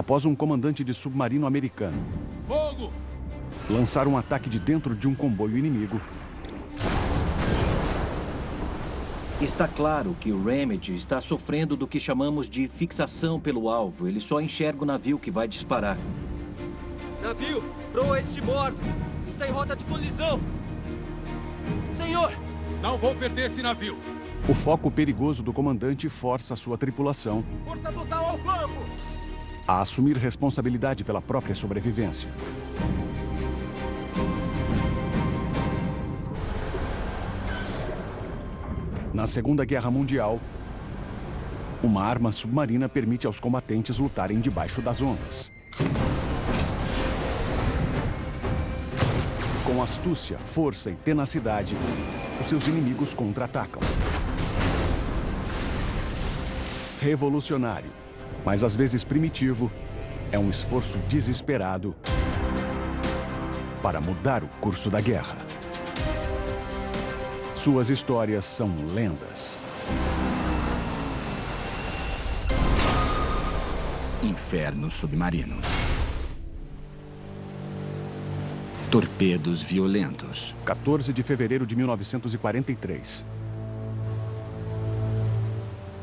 após um comandante de submarino americano Fogo! lançar um ataque de dentro de um comboio inimigo, Está claro que o Remedy está sofrendo do que chamamos de fixação pelo alvo. Ele só enxerga o navio que vai disparar. Navio, proa este bordo. Está em rota de colisão. Senhor! Não vou perder esse navio. o foco perigoso do comandante força sua tripulação Força total ao flanco! A assumir responsabilidade pela própria sobrevivência. Na Segunda Guerra Mundial, uma arma submarina permite aos combatentes lutarem debaixo das ondas. Com astúcia, força e tenacidade, os seus inimigos contra-atacam. Revolucionário, mas às vezes primitivo, é um esforço desesperado para mudar o curso da guerra. Suas histórias são lendas. Inferno submarino. Torpedos violentos. 14 de fevereiro de 1943.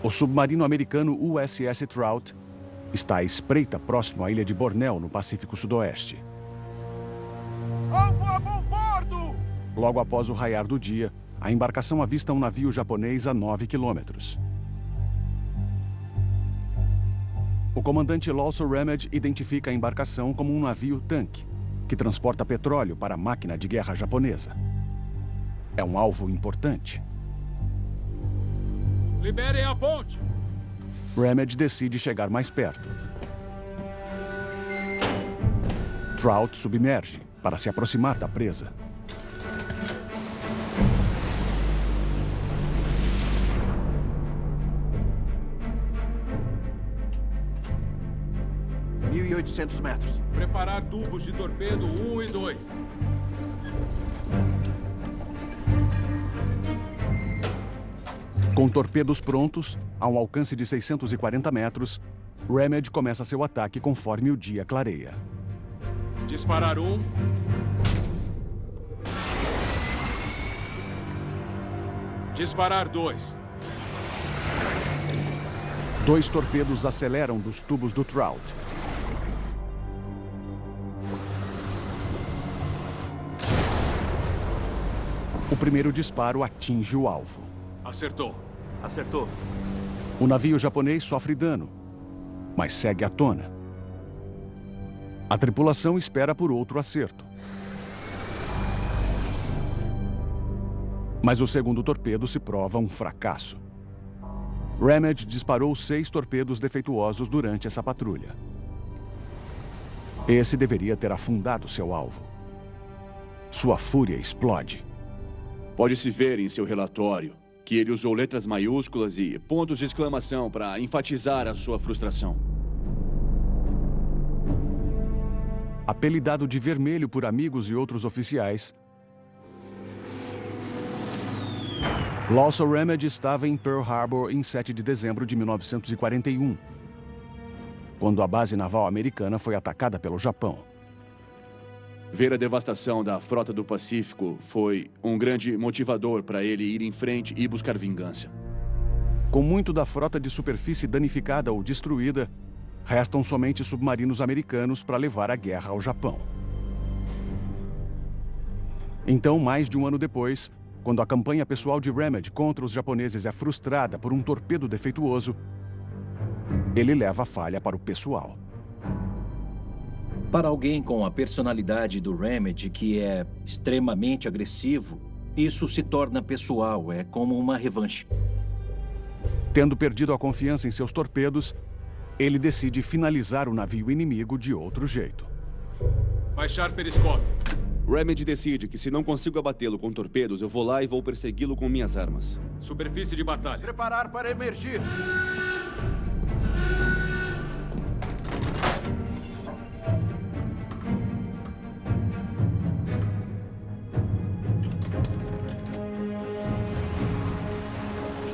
O submarino americano USS Trout está à espreita próximo à ilha de Bornéu, no Pacífico Sudoeste. Alvo a bom bordo! Logo após o raiar do dia, a embarcação avista um navio japonês a 9 quilômetros. O comandante Lawson Ramage identifica a embarcação como um navio-tanque, que transporta petróleo para a máquina de guerra japonesa. É um alvo importante. Liberem a ponte! Ramage decide chegar mais perto. Trout submerge para se aproximar da presa. Mil e oitocentos metros. Preparar tubos de torpedo 1 e 2. Com torpedos prontos, a um alcance de 640 metros, Ramage começa seu ataque conforme o dia clareia. Disparar um. Disparar dois. Dois torpedos aceleram dos tubos do Trout. O primeiro disparo atinge o alvo. Acertou. Acertou. O navio japonês sofre dano, mas segue à tona. A tripulação espera por outro acerto. Mas o segundo torpedo se prova um fracasso. Ramage disparou seis torpedos defeituosos durante essa patrulha. Esse deveria ter afundado seu alvo. Sua fúria explode. Pode-se ver em seu relatório que ele usou letras maiúsculas e pontos de exclamação para enfatizar a sua frustração. Apelidado de vermelho por amigos e outros oficiais, Lawson Ramage estava em Pearl Harbor em 7 de dezembro de 1941, quando a base naval americana foi atacada pelo Japão. Ver a devastação da frota do Pacífico foi um grande motivador para ele ir em frente e buscar vingança. Com muito da frota de superfície danificada ou destruída, restam somente submarinos americanos para levar a guerra ao Japão. Então, mais de um ano depois, quando a campanha pessoal de Ramage contra os japoneses é frustrada por um torpedo defeituoso, ele leva a falha para o pessoal. Para alguém com a personalidade do Remedy, que é extremamente agressivo, isso se torna pessoal, é como uma revanche. Tendo perdido a confiança em seus torpedos, ele decide finalizar o navio inimigo de outro jeito. Baixar periscópio. Remedy decide que se não consigo abatê-lo com torpedos, eu vou lá e vou persegui-lo com minhas armas. Superfície de batalha. Preparar para emergir.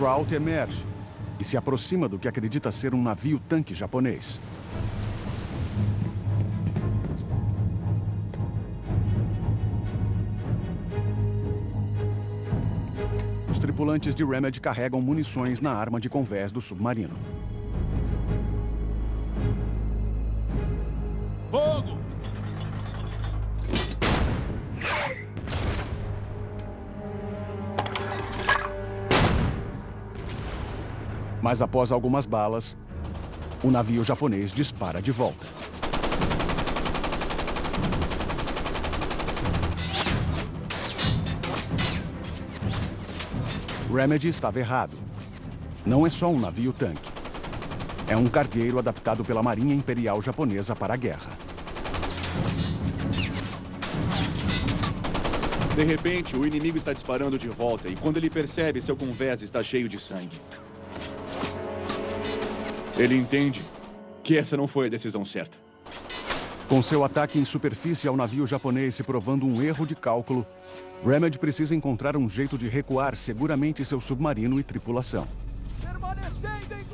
Sprout emerge e se aproxima do que acredita ser um navio-tanque japonês. Os tripulantes de Remed carregam munições na arma de convés do submarino. Fogo! Mas após algumas balas, o navio japonês dispara de volta. Remedy estava errado. Não é só um navio-tanque. É um cargueiro adaptado pela Marinha Imperial Japonesa para a guerra. De repente, o inimigo está disparando de volta e quando ele percebe, seu convés está cheio de sangue. Ele entende que essa não foi a decisão certa. Com seu ataque em superfície ao navio japonês se provando um erro de cálculo, Remedy precisa encontrar um jeito de recuar seguramente seu submarino e tripulação.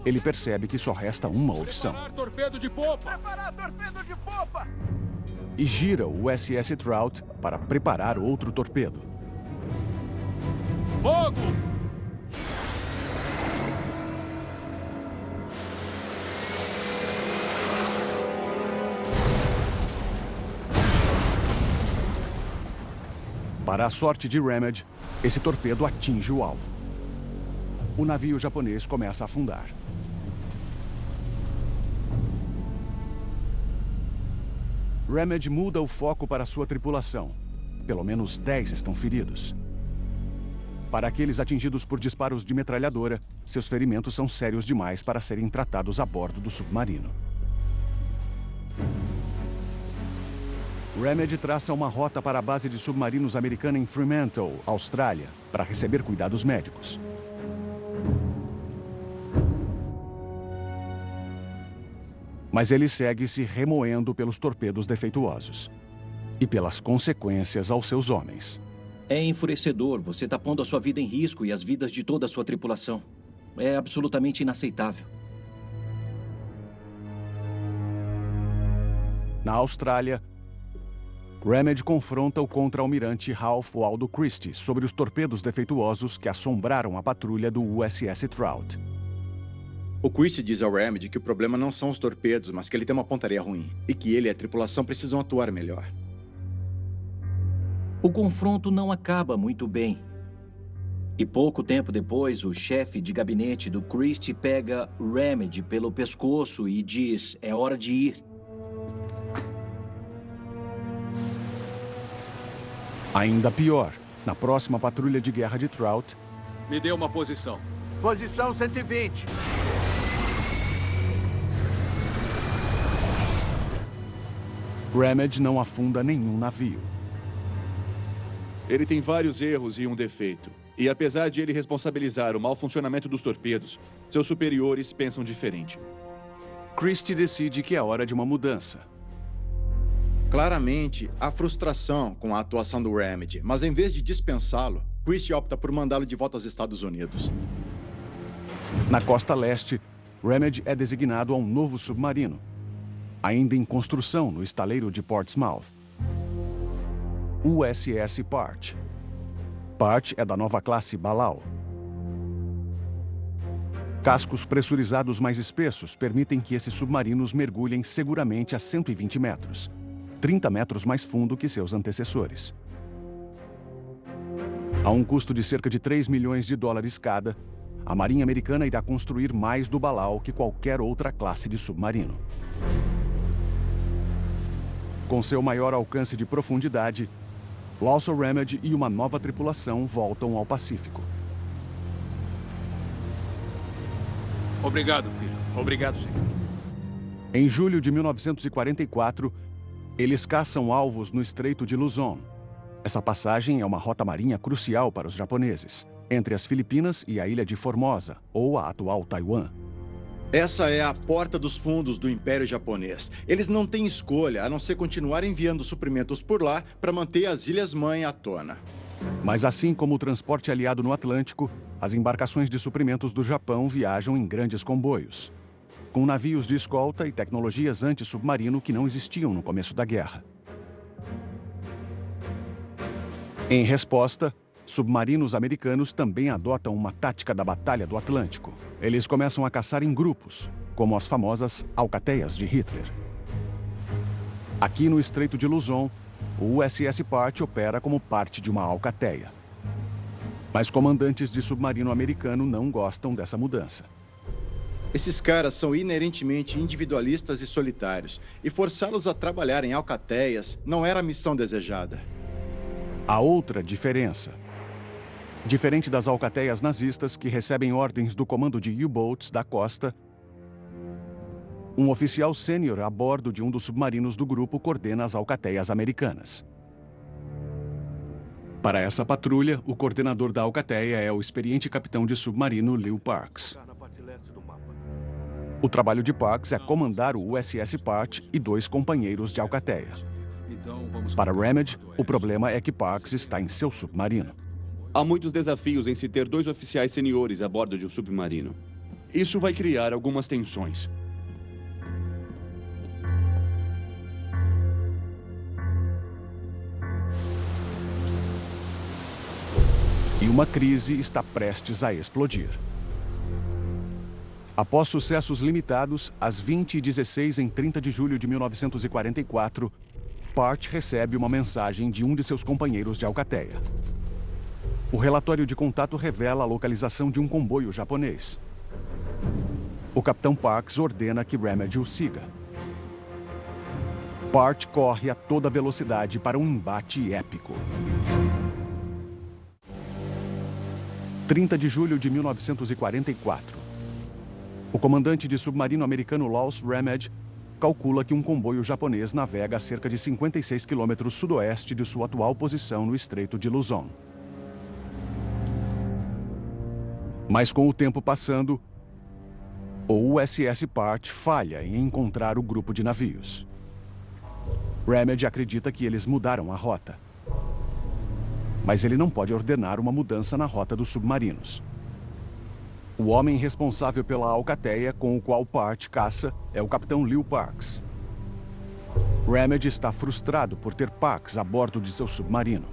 Ele percebe que só resta uma opção. Preparar torpedo de popa! Preparar torpedo de popa! E gira o USS Trout para preparar outro torpedo. Fogo! Para a sorte de Remedy, esse torpedo atinge o alvo. O navio japonês começa a afundar. Remedy muda o foco para sua tripulação. Pelo menos 10 estão feridos. Para aqueles atingidos por disparos de metralhadora, seus ferimentos são sérios demais para serem tratados a bordo do submarino. Remedy traça uma rota para a base de submarinos americana em Fremantle, Austrália, para receber cuidados médicos. Mas ele segue se remoendo pelos torpedos defeituosos e pelas consequências aos seus homens. É enfurecedor. Você está pondo a sua vida em risco e as vidas de toda a sua tripulação. É absolutamente inaceitável. Na Austrália, Remedy confronta o contra-almirante Ralph Waldo Christie sobre os torpedos defeituosos que assombraram a patrulha do USS Trout. O Christie diz ao Remedy que o problema não são os torpedos, mas que ele tem uma pontaria ruim. E que ele e a tripulação precisam atuar melhor. O confronto não acaba muito bem. E pouco tempo depois, o chefe de gabinete do Christie pega Remedy pelo pescoço e diz: é hora de ir. Ainda pior, na próxima patrulha de guerra de Trout, Me dê uma posição. Posição 120. Remedy não afunda nenhum navio. Ele tem vários erros e um defeito. E apesar de ele responsabilizar o mau funcionamento dos torpedos, seus superiores pensam diferente. Christie decide que é hora de uma mudança. Claramente, há frustração com a atuação do Remedy, mas em vez de dispensá-lo, Christie opta por mandá-lo de volta aos Estados Unidos. Na costa leste, Remedy é designado a um novo submarino, ainda em construção no estaleiro de Portsmouth. USS Part. Part é da nova classe Balau. Cascos pressurizados mais espessos permitem que esses submarinos mergulhem seguramente a 120 metros, 30 metros mais fundo que seus antecessores. A um custo de cerca de 3 milhões de dólares cada, a Marinha Americana irá construir mais do Balau que qualquer outra classe de submarino. Com seu maior alcance de profundidade, Lawson Remedy e uma nova tripulação voltam ao Pacífico. Obrigado, filho. Obrigado, senhor. Em julho de 1944, eles caçam alvos no Estreito de Luzon. Essa passagem é uma rota marinha crucial para os japoneses, entre as Filipinas e a ilha de Formosa, ou a atual Taiwan. Essa é a porta dos fundos do Império Japonês. Eles não têm escolha a não ser continuar enviando suprimentos por lá para manter as Ilhas-Mãe à tona. Mas assim como o transporte aliado no Atlântico, as embarcações de suprimentos do Japão viajam em grandes comboios, com navios de escolta e tecnologias anti-submarino que não existiam no começo da guerra. Em resposta, submarinos americanos também adotam uma tática da Batalha do Atlântico. Eles começam a caçar em grupos, como as famosas alcateias de Hitler. Aqui no Estreito de Luzon, o USS Part opera como parte de uma alcateia. Mas comandantes de submarino americano não gostam dessa mudança. Esses caras são inerentemente individualistas e solitários, e forçá-los a trabalhar em alcateias não era a missão desejada. Há outra diferença. Diferente das alcateias nazistas que recebem ordens do comando de U-boats da costa, um oficial sênior a bordo de um dos submarinos do grupo coordena as alcateias americanas. Para essa patrulha, o coordenador da alcateia é o experiente capitão de submarino Leo Parks. O trabalho de Parks é comandar o USS Part e dois companheiros de alcateia. Para Remedy, o problema é que Parks está em seu submarino. Há muitos desafios em se ter dois oficiais seniores a bordo de um submarino. Isso vai criar algumas tensões. E uma crise está prestes a explodir. Após sucessos limitados, às 20h16 em 30 de julho de 1944, Part recebe uma mensagem de um de seus companheiros de alcateia. O relatório de contato revela a localização de um comboio japonês. O capitão Parks ordena que Remedy o siga. Part corre a toda velocidade para um embate épico. 30 de julho de 1944. O comandante de submarino americano Laws Remed calcula que um comboio japonês navega a cerca de 56 quilômetros sudoeste de sua atual posição no Estreito de Luzon. Mas com o tempo passando, o USS Part falha em encontrar o grupo de navios. Remedy acredita que eles mudaram a rota. Mas ele não pode ordenar uma mudança na rota dos submarinos. O homem responsável pela alcateia com o qual Part caça é o capitão Leo Parks. Remedy está frustrado por ter Parks a bordo de seu submarino.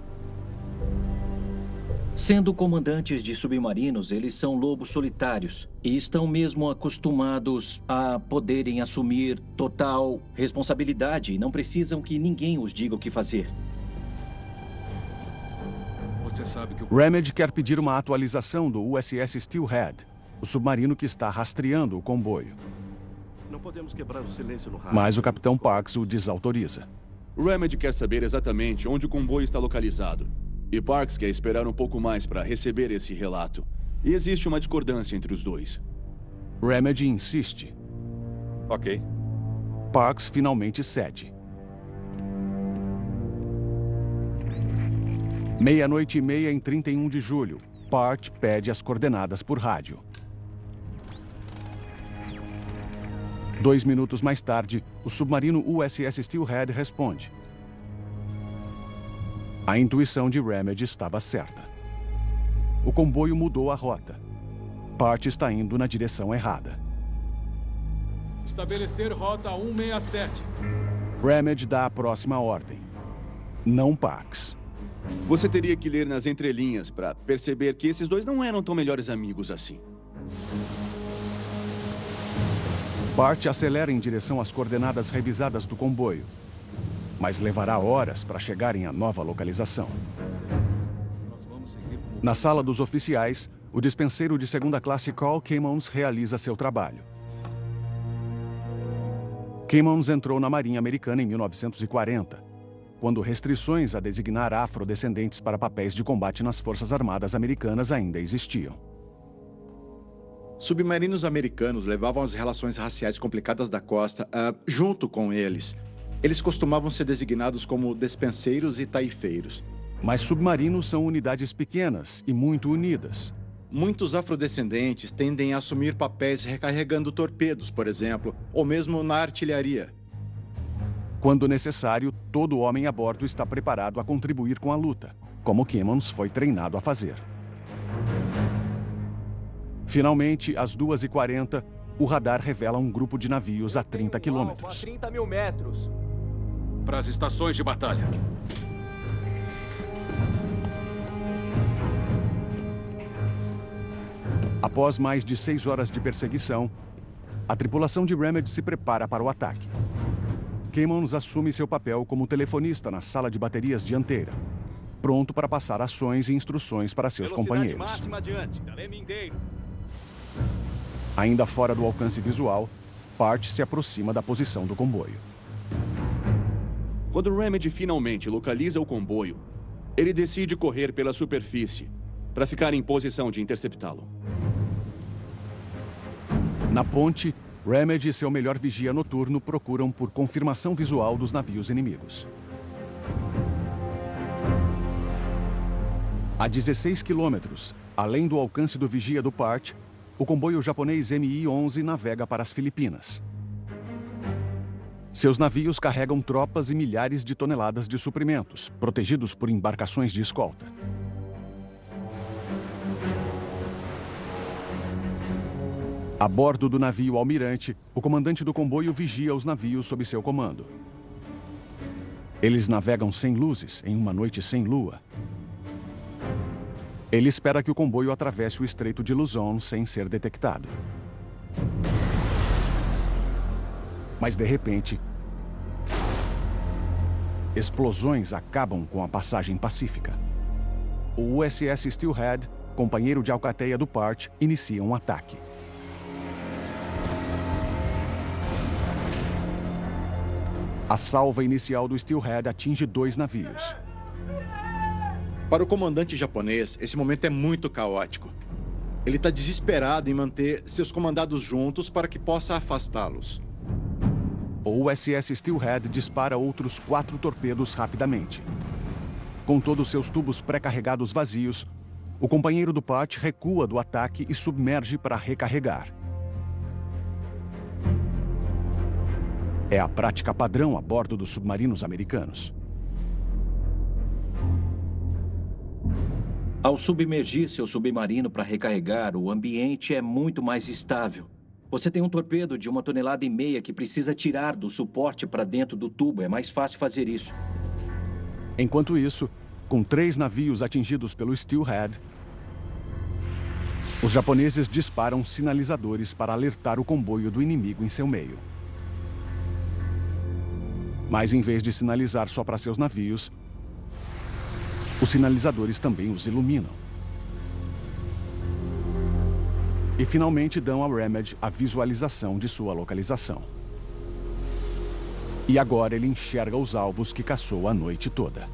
Sendo comandantes de submarinos, eles são lobos solitários e estão mesmo acostumados a poderem assumir total responsabilidade e não precisam que ninguém os diga o que fazer. Você sabe que o... Remedy quer pedir uma atualização do USS Steelhead, o submarino que está rastreando o comboio. Não podemos quebrar o silêncio no rádio. Mas o capitão Parks o desautoriza. Remedy quer saber exatamente onde o comboio está localizado. E Parks quer esperar um pouco mais para receber esse relato. E existe uma discordância entre os dois. Remedy insiste. Ok. Parks finalmente cede. Meia-noite e meia em 31 de julho. Part pede as coordenadas por rádio. Dois minutos mais tarde, o submarino USS Steelhead responde. A intuição de Remedy estava certa. O comboio mudou a rota. Part está indo na direção errada. Estabelecer rota 167. Remedy dá a próxima ordem. Não Pax. Você teria que ler nas entrelinhas para perceber que esses dois não eram tão melhores amigos assim. Bart acelera em direção às coordenadas revisadas do comboio, mas levará horas para chegarem à nova localização. Na sala dos oficiais, o dispenseiro de segunda classe Carl Kimmons realiza seu trabalho. Kimmons entrou na Marinha Americana em 1940, quando restrições a designar afrodescendentes para papéis de combate nas Forças Armadas Americanas ainda existiam. Submarinos americanos levavam as relações raciais complicadas da costa uh, junto com eles. Eles costumavam ser designados como despenseiros e taifeiros. Mas submarinos são unidades pequenas e muito unidas. Muitos afrodescendentes tendem a assumir papéis recarregando torpedos, por exemplo, ou mesmo na artilharia. Quando necessário, todo homem a bordo está preparado a contribuir com a luta, como Kimmons foi treinado a fazer. Finalmente, às 2h40, o radar revela um grupo de navios a 30 quilômetros. A 30 mil metros. Para as estações de batalha. Após mais de seis horas de perseguição, a tripulação de Remedy se prepara para o ataque. Caymans assume seu papel como telefonista na sala de baterias dianteira, pronto para passar ações e instruções para seus companheiros. Ainda fora do alcance visual, Part se aproxima da posição do comboio. Quando Remedy finalmente localiza o comboio, ele decide correr pela superfície para ficar em posição de interceptá-lo. Na ponte, Remedy e seu melhor vigia noturno procuram por confirmação visual dos navios inimigos. A 16 quilômetros, além do alcance do vigia do Part, o comboio japonês MI-11 navega para as Filipinas. Seus navios carregam tropas e milhares de toneladas de suprimentos, protegidos por embarcações de escolta. A bordo do navio Almirante, o comandante do comboio vigia os navios sob seu comando. Eles navegam sem luzes, em uma noite sem lua. Ele espera que o comboio atravesse o Estreito de Luzon sem ser detectado. Mas, de repente, explosões acabam com a passagem pacífica. O USS Steelhead, companheiro de alcateia do Part, inicia um ataque. A salva inicial do Steelhead atinge dois navios. Para o comandante japonês, esse momento é muito caótico. Ele está desesperado em manter seus comandados juntos para que possa afastá-los. O USS Steelhead dispara outros quatro torpedos rapidamente. Com todos seus tubos pré-carregados vazios, o companheiro do Pat recua do ataque e submerge para recarregar. É a prática padrão a bordo dos submarinos americanos. Ao submergir seu submarino para recarregar, o ambiente é muito mais estável. Você tem um torpedo de uma tonelada e meia que precisa tirar do suporte para dentro do tubo. É mais fácil fazer isso. Enquanto isso, com três navios atingidos pelo Steelhead, os japoneses disparam sinalizadores para alertar o comboio do inimigo em seu meio. Mas em vez de sinalizar só para seus navios, os sinalizadores também os iluminam. E finalmente dão a Remedy a visualização de sua localização. E agora ele enxerga os alvos que caçou a noite toda.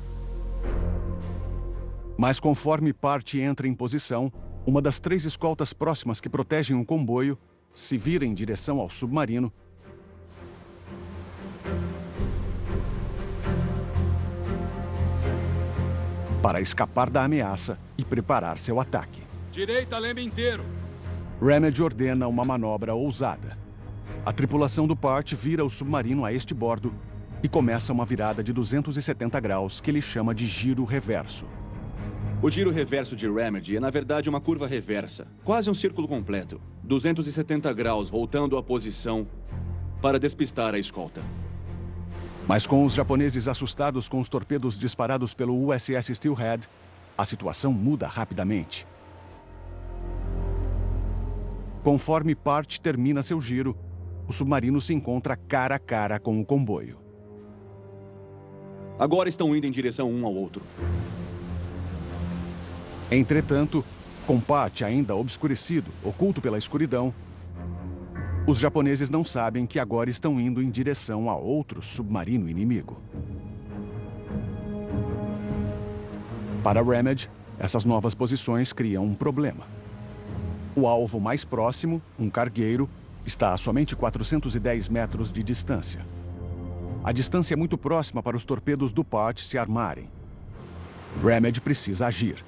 Mas conforme parte entra em posição, uma das três escoltas próximas que protegem o comboio se vira em direção ao submarino para escapar da ameaça e preparar seu ataque. Direita, leme inteiro. Remedy ordena uma manobra ousada. A tripulação do Part vira o submarino a este bordo e começa uma virada de 270 graus que ele chama de giro reverso. O giro reverso de Remedy é, na verdade, uma curva reversa, quase um círculo completo. 270 graus voltando à posição para despistar a escolta. Mas com os japoneses assustados com os torpedos disparados pelo USS Steelhead, a situação muda rapidamente. Conforme Part termina seu giro, o submarino se encontra cara a cara com o comboio. Agora estão indo em direção um ao outro. Entretanto, com Pat ainda obscurecido, oculto pela escuridão, os japoneses não sabem que agora estão indo em direção a outro submarino inimigo. Para Remedy, essas novas posições criam um problema. O alvo mais próximo, um cargueiro, está a somente 410 metros de distância. A distância é muito próxima para os torpedos do Part se armarem. Remedy precisa agir.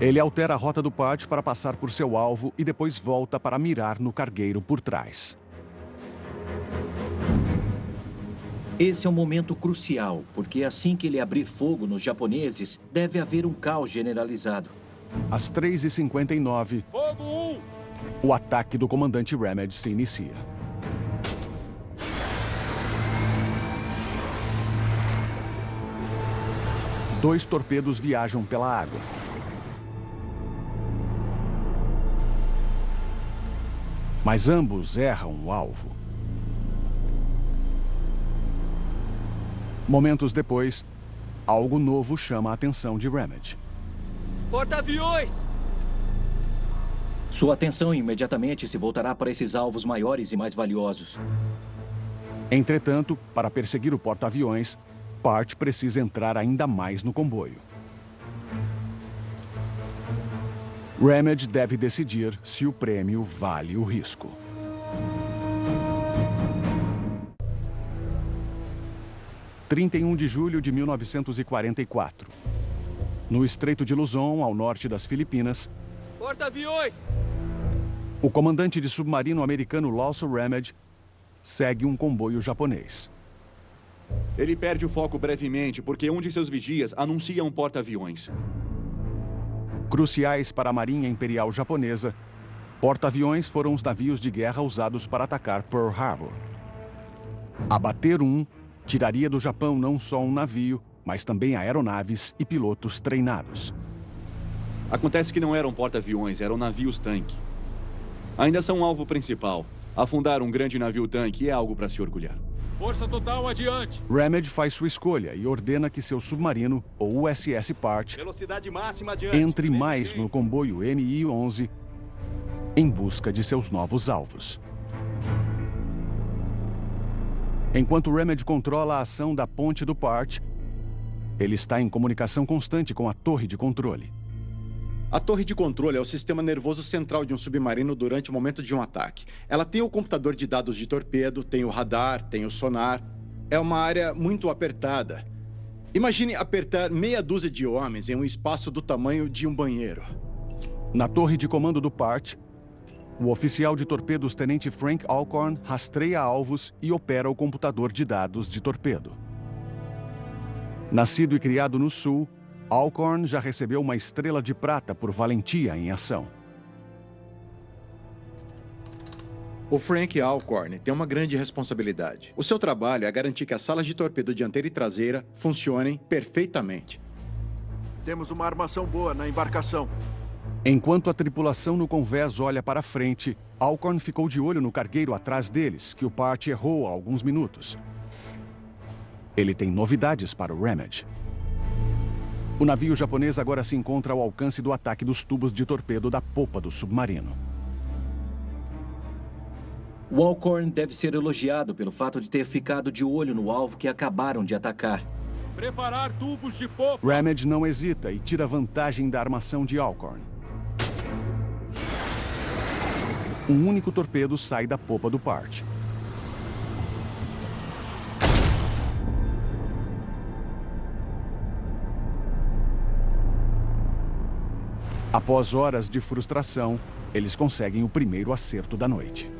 Ele altera a rota do Pat para passar por seu alvo e depois volta para mirar no cargueiro por trás. Esse é um momento crucial, porque assim que ele abrir fogo nos japoneses, deve haver um caos generalizado. Às 3h59, o ataque do comandante Remedy se inicia. Dois torpedos viajam pela água. Mas ambos erram o alvo. Momentos depois, algo novo chama a atenção de Remedy. Porta-aviões! Sua atenção imediatamente se voltará para esses alvos maiores e mais valiosos. Entretanto, para perseguir o porta-aviões, Part precisa entrar ainda mais no comboio. Remedy deve decidir se o prêmio vale o risco. Trinta e um de julho de 1944. No Estreito de Luzon, ao norte das Filipinas, Porta-aviões! o comandante de submarino americano Lawson Remedy segue um comboio japonês. Ele perde o foco brevemente porque um de seus vigias anuncia um porta-aviões. Cruciais para a Marinha Imperial Japonesa, porta-aviões foram os navios de guerra usados para atacar Pearl Harbor. Abater um tiraria do Japão não só um navio, mas também aeronaves e pilotos treinados. Acontece que não eram porta-aviões, eram navios-tanque. Ainda são um alvo principal. Afundar um grande navio-tanque é algo para se orgulhar. Força total adiante. Faz sua escolha e ordena que seu submarino, o USS Part, adiante. entre mais no comboio MI-11 em busca de seus novos alvos. Enquanto Remedy controla a ação da ponte do Part, ele está em comunicação constante com a torre de controle. A torre de controle é o sistema nervoso central de um submarino durante o momento de um ataque. Ela tem o computador de dados de torpedo, tem o radar, tem o sonar. É uma área muito apertada. Imagine apertar meia dúzia de homens em um espaço do tamanho de um banheiro. Na torre de comando do Part, o oficial de torpedos Tenente Frank Alcorn rastreia alvos e opera o computador de dados de torpedo. Nascido e criado no Sul, Alcorn já recebeu uma estrela de prata por valentia em ação. O Frank Alcorn tem uma grande responsabilidade. O seu trabalho é garantir que as salas de torpedo dianteira e traseira funcionem perfeitamente. Temos uma armação boa na embarcação. Enquanto a tripulação no convés olha para frente, Alcorn ficou de olho no cargueiro atrás deles, que o Part errou há alguns minutos. Ele tem novidades para o Remedy. O navio japonês agora se encontra ao alcance do ataque dos tubos de torpedo da popa do submarino. O Alcorn deve ser elogiado pelo fato de ter ficado de olho no alvo que acabaram de atacar. Preparar tubos de popa. Remedy não hesita e tira vantagem da armação de Alcorn. Um único torpedo sai da popa do Part. Após horas de frustração, eles conseguem o primeiro acerto da noite.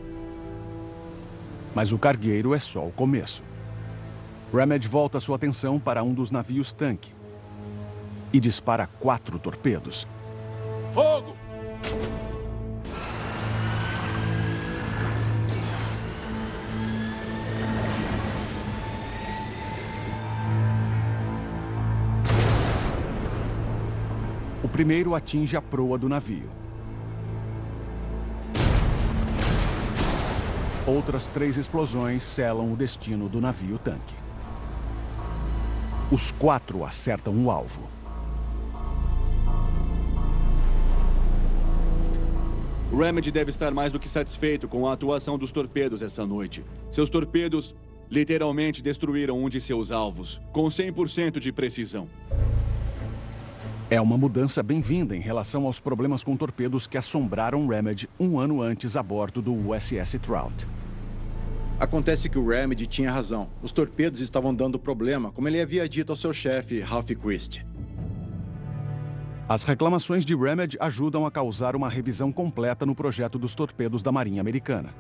Mas o cargueiro é só o começo. Remedy volta sua atenção para um dos navios tanque e dispara quatro torpedos. Fogo! Primeiro atinge a proa do navio. Outras três explosões selam o destino do navio-tanque. Os quatro acertam o alvo. Remedy deve estar mais do que satisfeito com a atuação dos torpedos essa noite. Seus torpedos literalmente destruíram um de seus alvos, com 100% de precisão. É uma mudança bem-vinda em relação aos problemas com torpedos que assombraram Remedy um ano antes a bordo do USS Trout. Acontece que o Remedy tinha razão. Os torpedos estavam dando problema, como ele havia dito ao seu chefe, Ralph Christie. As reclamações de Remedy ajudam a causar uma revisão completa no projeto dos torpedos da Marinha Americana.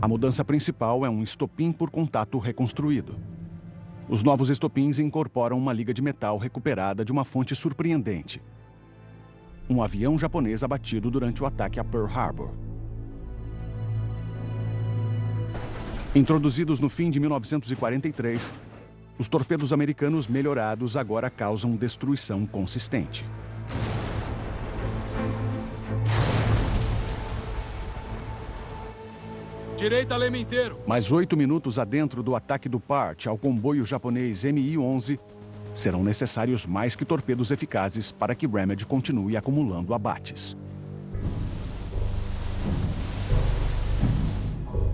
A mudança principal é um estopim por contato reconstruído. Os novos estopins incorporam uma liga de metal recuperada de uma fonte surpreendente. Um avião japonês abatido durante o ataque a Pearl Harbor. Introduzidos no fim de 1943, os torpedos americanos melhorados agora causam destruição consistente. Direita leme inteiro. Mais oito minutos adentro do ataque do PART ao comboio japonês Mi-11, serão necessários mais que torpedos eficazes para que Remedy continue acumulando abates.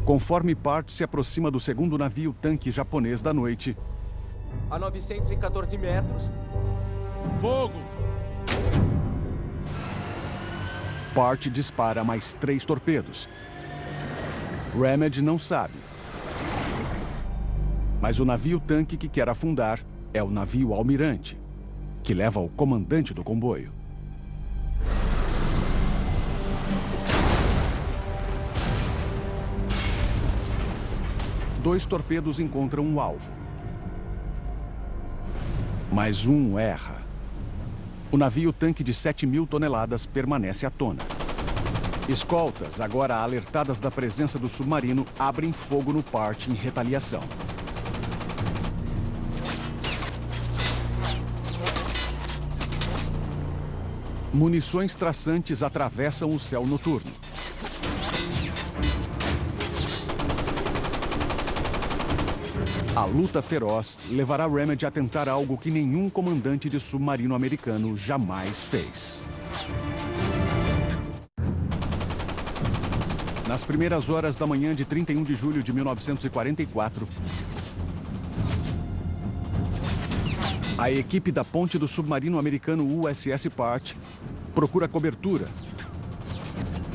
Conforme Part se aproxima do segundo navio tanque japonês da noite, A 914 metros. Fogo! Part dispara mais três torpedos. Remedy não sabe. Mas o navio tanque que quer afundar é o navio Almirante, que leva o comandante do comboio. Dois torpedos encontram um alvo. Mas um erra. O navio tanque de 7 mil toneladas permanece à tona. Escoltas, agora alertadas da presença do submarino, abrem fogo no Part em retaliação. Munições traçantes atravessam o céu noturno. A luta feroz levará Remedy a tentar algo que nenhum comandante de submarino americano jamais fez. Nas primeiras horas da manhã de 31 de julho de 1944, a equipe da ponte do submarino americano USS Part procura cobertura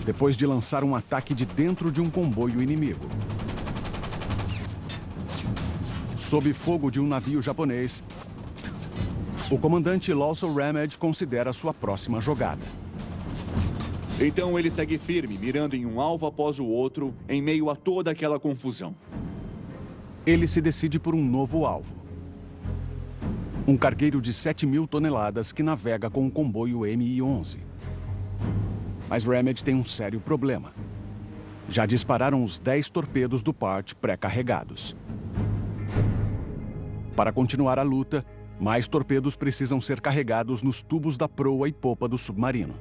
depois de lançar um ataque de dentro de um comboio inimigo. Sob fogo de um navio japonês, o comandante Lawson Ramage considera sua próxima jogada. Então ele segue firme, mirando em um alvo após o outro, em meio a toda aquela confusão. Ele se decide por um novo alvo. Um cargueiro de 7 mil toneladas que navega com o comboio Mi-11. Mas Ramage tem um sério problema. Já dispararam os 10 torpedos do Part pré-carregados. Para continuar a luta, mais torpedos precisam ser carregados nos tubos da proa e popa do submarino.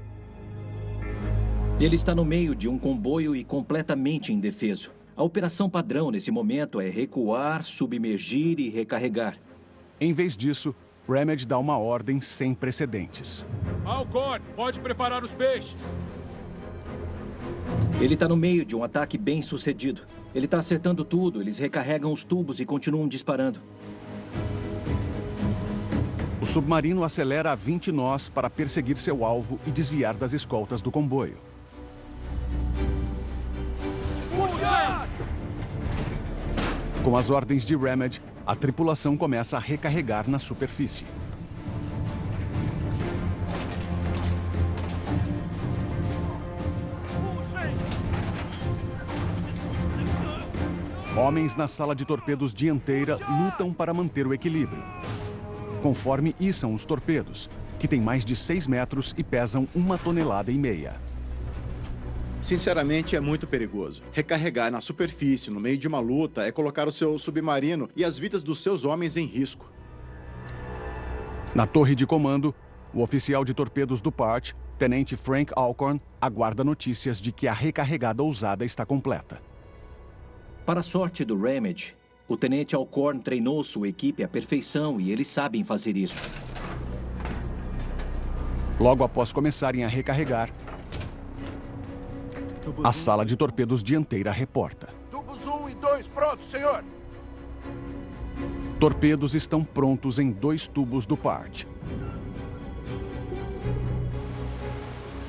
Ele está no meio de um comboio e completamente indefeso. A operação padrão nesse momento é recuar, submergir e recarregar. Em vez disso, Remedy dá uma ordem sem precedentes. Alcorn, pode preparar os peixes. Ele está no meio de um ataque bem sucedido. Ele está acertando tudo, eles recarregam os tubos e continuam disparando. O submarino acelera a 20 nós para perseguir seu alvo e desviar das escoltas do comboio. Com as ordens de Remedy, a tripulação começa a recarregar na superfície. Homens na sala de torpedos dianteira lutam para manter o equilíbrio. Conforme içam os torpedos, que têm mais de 6 metros e pesam uma tonelada e meia. Sinceramente, é muito perigoso. Recarregar na superfície, no meio de uma luta, é colocar o seu submarino e as vidas dos seus homens em risco. Na torre de comando, o oficial de torpedos do PART, Tenente Frank Alcorn, aguarda notícias de que a recarregada ousada está completa. Para a sorte do Ramage, o Tenente Alcorn treinou sua equipe à perfeição e eles sabem fazer isso. Logo após começarem a recarregar, a sala de torpedos dianteira reporta. Tubos 1 e 2 prontos, senhor. Torpedos estão prontos em dois tubos do PART.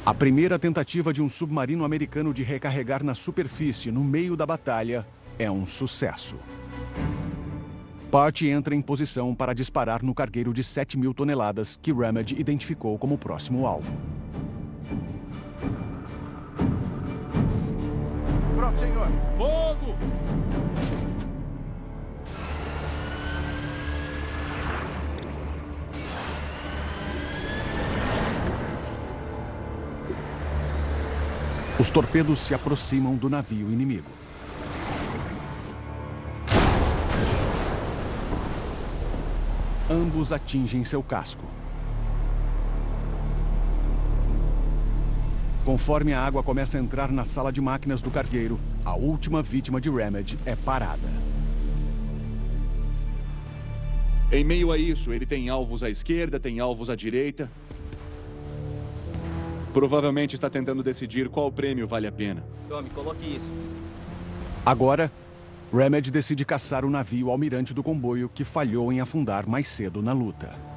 A primeira tentativa de um submarino americano de recarregar na superfície no meio da batalha é um sucesso. PART entra em posição para disparar no cargueiro de 7 mil toneladas que Remedy identificou como próximo alvo. Senhor. Fogo! Os torpedos se aproximam do navio inimigo. Ambos atingem seu casco. Conforme a água começa a entrar na sala de máquinas do cargueiro, a última vítima de Remedy é parada. Em meio a isso, ele tem alvos à esquerda, tem alvos à direita. Provavelmente está tentando decidir qual prêmio vale a pena. Tome, coloque isso. Agora, Remedy decide caçar o navio almirante do comboio que falhou em afundar mais cedo na luta.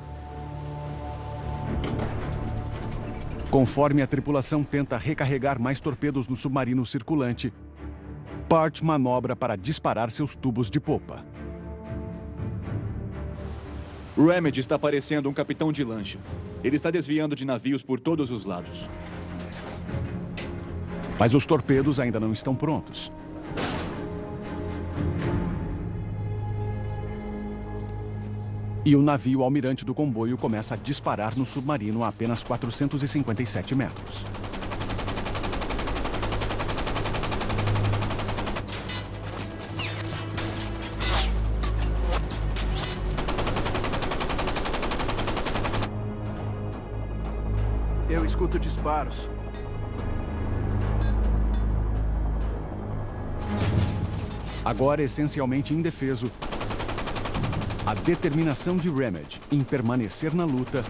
Conforme a tripulação tenta recarregar mais torpedos no submarino circulante, Part manobra para disparar seus tubos de popa. Remedy está parecendo um capitão de lancha. Ele está desviando de navios por todos os lados. Mas os torpedos ainda não estão prontos. E o navio almirante do comboio começa a disparar no submarino a apenas 457 metros. Eu escuto disparos. Agora essencialmente indefeso, determinação de Remedy em permanecer na luta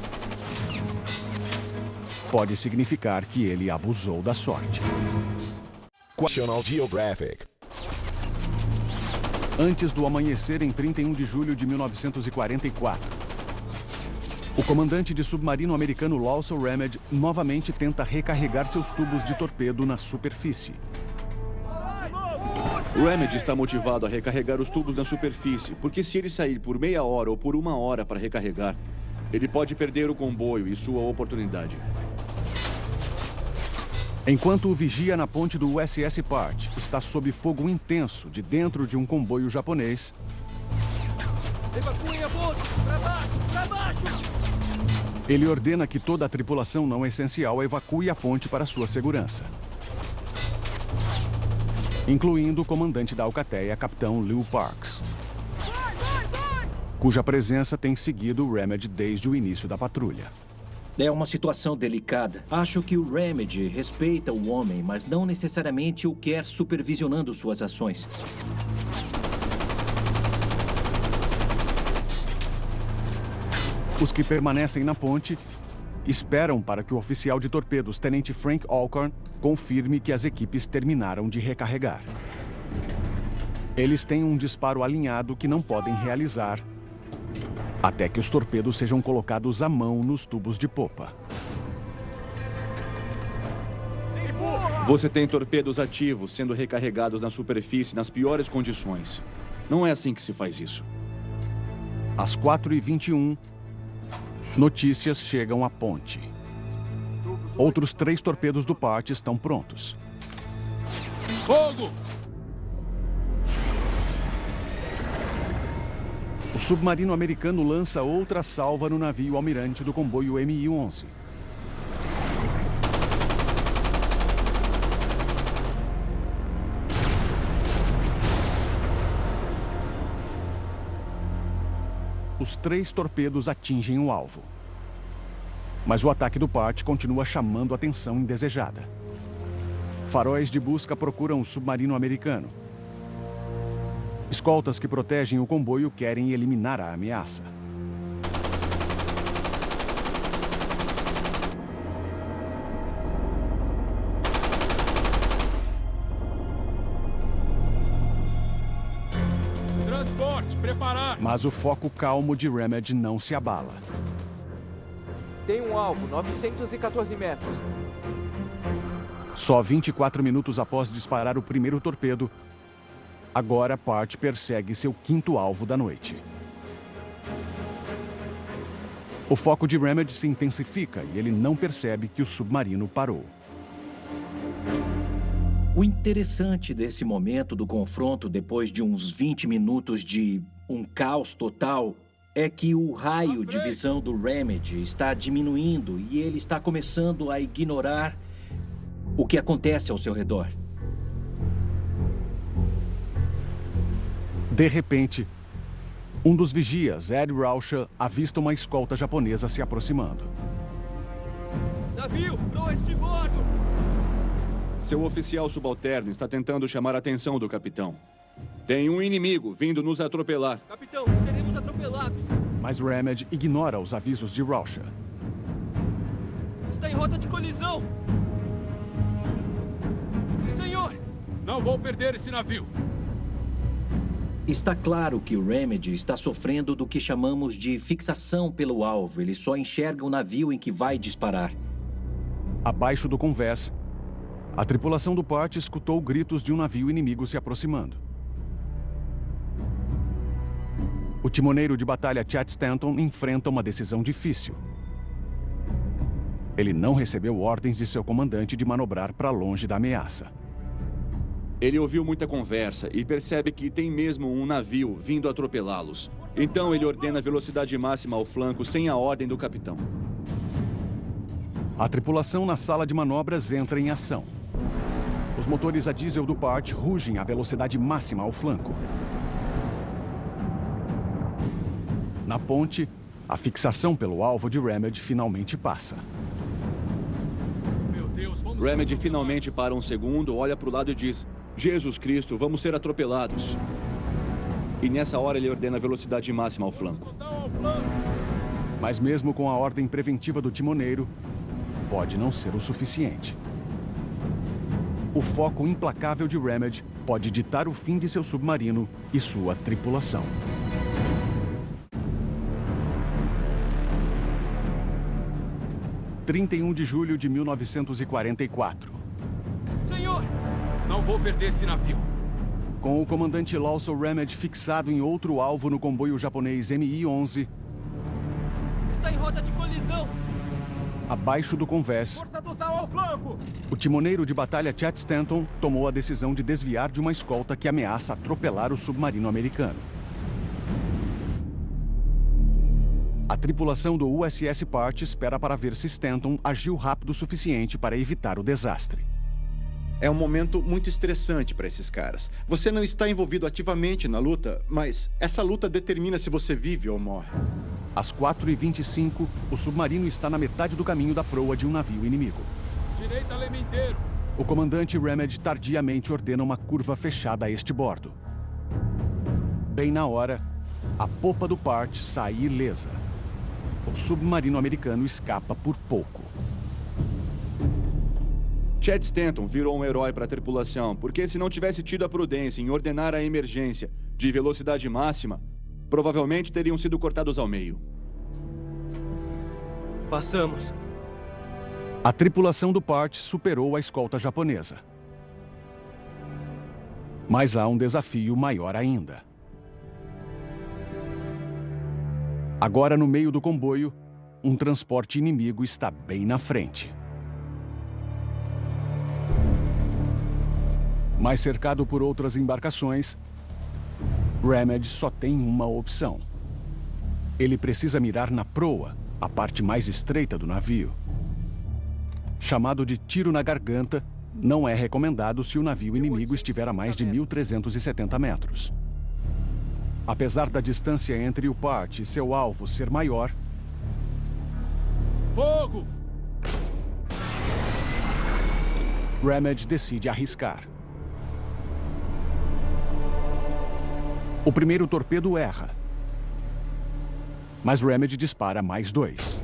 pode significar que ele abusou da sorte. National Geographic. Antes do amanhecer em 31 de julho de 1944, o comandante de submarino americano Lawson Remedy novamente tenta recarregar seus tubos de torpedo na superfície. Remedy está motivado a recarregar os tubos na superfície, porque se ele sair por meia hora ou por uma hora para recarregar, ele pode perder o comboio e sua oportunidade. Enquanto o vigia na ponte do USS Part está sob fogo intenso de dentro de um comboio japonês, Evacuem a ponte! Pra baixo! Pra baixo! ele ordena que toda a tripulação não essencial evacue a ponte para sua segurança. Incluindo o comandante da Alcateia, capitão Lew Parks, cuja presença tem seguido o Remedy desde o início da patrulha. É uma situação delicada. Acho que o Remedy respeita o homem, mas não necessariamente o quer supervisionando suas ações. Os que permanecem na ponte esperam para que o oficial de torpedos, Tenente Frank Alcorn, confirme que as equipes terminaram de recarregar. Eles têm um disparo alinhado que não podem realizar até que os torpedos sejam colocados à mão nos tubos de popa. Você tem torpedos ativos sendo recarregados na superfície nas piores condições. Não é assim que se faz isso. Às 4h21, notícias chegam à ponte. Outros três torpedos do Part estão prontos. Fogo! O submarino americano lança outra salva no navio almirante do comboio Mi-11. Os três torpedos atingem o alvo. Mas o ataque do Part continua chamando atenção indesejada. Faróis de busca procuram o submarino americano. Escoltas que protegem o comboio querem eliminar a ameaça. Mas o foco calmo de Remedy não se abala. Tem um alvo, 914 metros. Só 24 minutos após disparar o primeiro torpedo, agora Part persegue seu quinto alvo da noite. O foco de Remedy se intensifica e ele não percebe que o submarino parou. O interessante desse momento do confronto, depois de uns 20 minutos de um caos total, é que o raio de visão do Remedy está diminuindo e ele está começando a ignorar o que acontece ao seu redor. De repente, um dos vigias, Ed Rauscher, avista uma escolta japonesa se aproximando. Navio, proa este bordo! Seu oficial subalterno está tentando chamar a atenção do capitão. Tem um inimigo vindo nos atropelar. Capitão, seremos atropelados. Mas Remed ignora os avisos de Rausha. Está em rota de colisão. Senhor! Não vou perder esse navio. Está claro que o Remedy está sofrendo do que chamamos de fixação pelo alvo. Ele só enxerga o navio em que vai disparar. Abaixo do convés, a tripulação do Part escutou gritos de um navio inimigo se aproximando. O timoneiro de batalha Chad Stanton enfrenta uma decisão difícil. Ele não recebeu ordens de seu comandante de manobrar para longe da ameaça. Ele ouviu muita conversa e percebe que tem mesmo um navio vindo atropelá-los. Então ele ordena velocidade máxima ao flanco sem a ordem do capitão. A tripulação na sala de manobras entra em ação. Os motores a diesel do Part rugem a velocidade máxima ao flanco. Na ponte, a fixação pelo alvo de Remedy finalmente passa. Deus, vamos... Remedy finalmente para um segundo, olha para o lado e diz... Jesus Cristo, vamos ser atropelados. E nessa hora ele ordena velocidade máxima ao flanco. Mas mesmo com a ordem preventiva do timoneiro, pode não ser o suficiente. O foco implacável de Remedy pode ditar o fim de seu submarino e sua tripulação. Trinta e um de julho de 1944. Senhor! Não vou perder esse navio. Com o comandante Lawson Remedy fixado em outro alvo no comboio japonês Mi-11, Está em rota de colisão. abaixo do convés, Força total ao flanco. o timoneiro de batalha Chat Stanton tomou a decisão de desviar de uma escolta que ameaça atropelar o submarino americano. Tripulação do USS Part espera para ver se Stanton agiu rápido o suficiente para evitar o desastre. É um momento muito estressante para esses caras. Você não está envolvido ativamente na luta, mas essa luta determina se você vive ou morre. Às 4h25, o submarino está na metade do caminho da proa de um navio inimigo. Direita leme inteiro. O comandante Remedy tardiamente ordena uma curva fechada a este bordo. Bem na hora, a popa do Part sai ilesa. O submarino americano escapa por pouco. Chad Stanton virou um herói para a tripulação, porque se não tivesse tido a prudência em ordenar a emergência de velocidade máxima, provavelmente teriam sido cortados ao meio. Passamos. A tripulação do Part superou a escolta japonesa. Mas há um desafio maior ainda. Agora, no meio do comboio, um transporte inimigo está bem na frente. Mas cercado por outras embarcações, Remedy só tem uma opção. Ele precisa mirar na proa, a parte mais estreita do navio. Chamado de tiro na garganta, não é recomendado se o navio inimigo estiver a mais de 1.370 metros. Apesar da distância entre o Part e seu alvo ser maior, Fogo! Remedy decide arriscar. O primeiro torpedo erra. Mas Remedy dispara mais dois.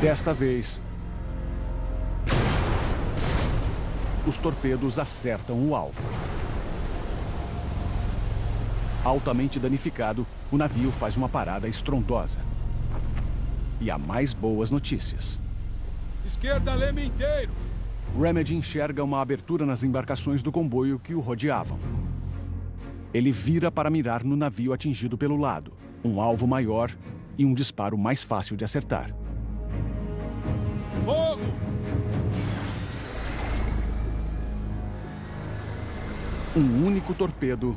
Desta vez, os torpedos acertam o alvo. Altamente danificado, o navio faz uma parada estrondosa. E há mais boas notícias. Esquerda leme inteiro. Remedy enxerga uma abertura nas embarcações do comboio que o rodeavam. Ele vira para mirar no navio atingido pelo lado, um alvo maior e um disparo mais fácil de acertar. Um único torpedo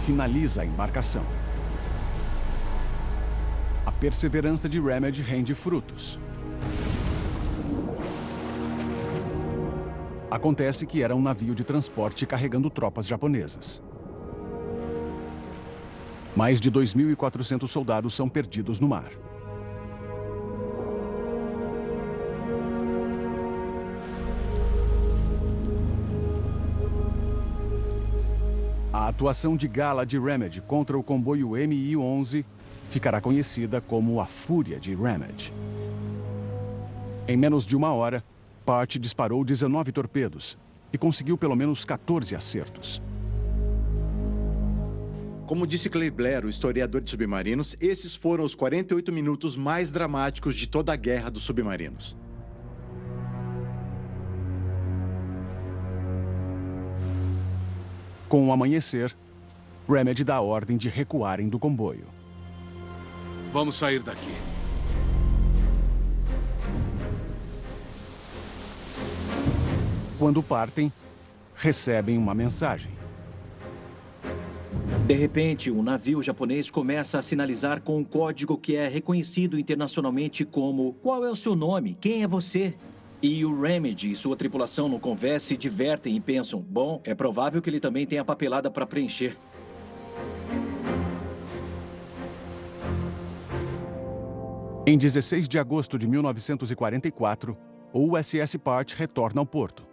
finaliza a embarcação. A perseverança de Remedy rende frutos. Acontece que era um navio de transporte carregando tropas japonesas. Mais de 2.400 soldados são perdidos no mar. A atuação de gala de Remedy contra o comboio MI-11 ficará conhecida como a Fúria de Remedy. Em menos de uma hora, Part disparou 19 torpedos e conseguiu pelo menos 14 acertos. Como disse Clay Blair, o historiador de submarinos, esses foram os 48 minutos mais dramáticos de toda a guerra dos submarinos. Com o amanhecer, Remedy dá a ordem de recuarem do comboio. Vamos sair daqui. Quando partem, recebem uma mensagem. De repente, um navio japonês começa a sinalizar com um código que é reconhecido internacionalmente como Qual é o seu nome? Quem é você? E o Remedy e sua tripulação no convés se divertem e pensam, bom, é provável que ele também tenha papelada para preencher. Em 16 de agosto de 1944, o USS Part retorna ao porto.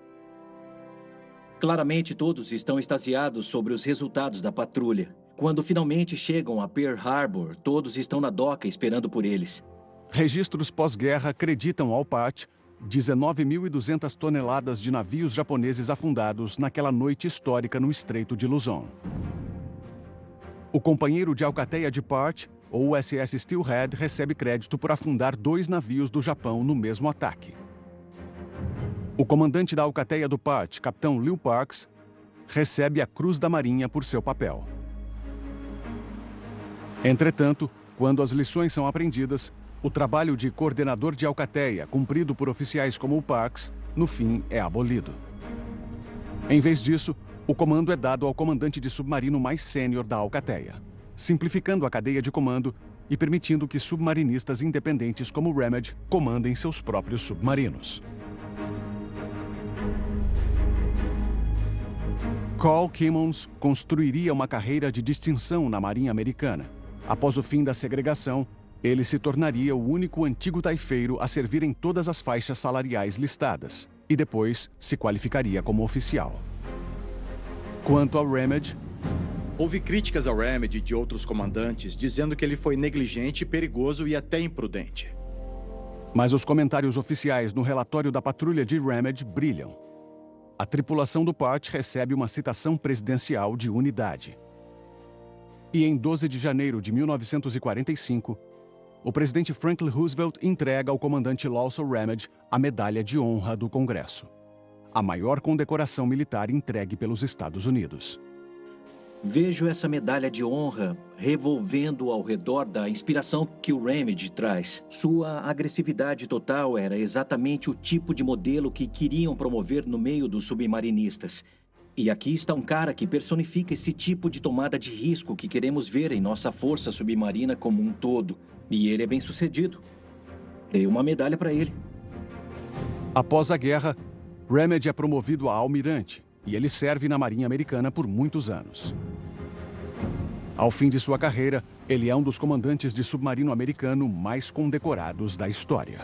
Claramente todos estão extasiados sobre os resultados da patrulha. Quando finalmente chegam a Pearl Harbor, todos estão na doca esperando por eles. Registros pós-guerra acreditam ao Part 19.200 toneladas de navios japoneses afundados naquela noite histórica no Estreito de Luzon. O companheiro de alcateia de Part, o USS Steelhead, recebe crédito por afundar dois navios do Japão no mesmo ataque. O comandante da alcateia do Part, capitão Lew Parks, recebe a Cruz da Marinha por seu papel. Entretanto, quando as lições são aprendidas, o trabalho de coordenador de alcateia, cumprido por oficiais como o Parks, no fim é abolido. Em vez disso, o comando é dado ao comandante de submarino mais sênior da alcateia, simplificando a cadeia de comando e permitindo que submarinistas independentes como Remedy comandem seus próprios submarinos. Carl Kimmons construiria uma carreira de distinção na Marinha Americana. Após o fim da segregação, ele se tornaria o único antigo taifeiro a servir em todas as faixas salariais listadas, e depois se qualificaria como oficial. Quanto ao Remedy, Houve críticas ao Remedy de outros comandantes, dizendo que ele foi negligente, perigoso e até imprudente. Mas os comentários oficiais no relatório da patrulha de Remedy brilham. A tripulação do Part recebe uma citação presidencial de unidade. E em 12 de janeiro de 1945, o presidente Franklin Roosevelt entrega ao comandante Lawson Remedy a Medalha de Honra do Congresso, a maior condecoração militar entregue pelos Estados Unidos. Vejo essa medalha de honra revolvendo ao redor da inspiração que o Remedy traz. Sua agressividade total era exatamente o tipo de modelo que queriam promover no meio dos submarinistas. E aqui está um cara que personifica esse tipo de tomada de risco que queremos ver em nossa força submarina como um todo. E ele é bem sucedido. Dei uma medalha para ele. Após a guerra, Remedy é promovido a almirante e ele serve na Marinha Americana por muitos anos. Ao fim de sua carreira, ele é um dos comandantes de submarino americano mais condecorados da história.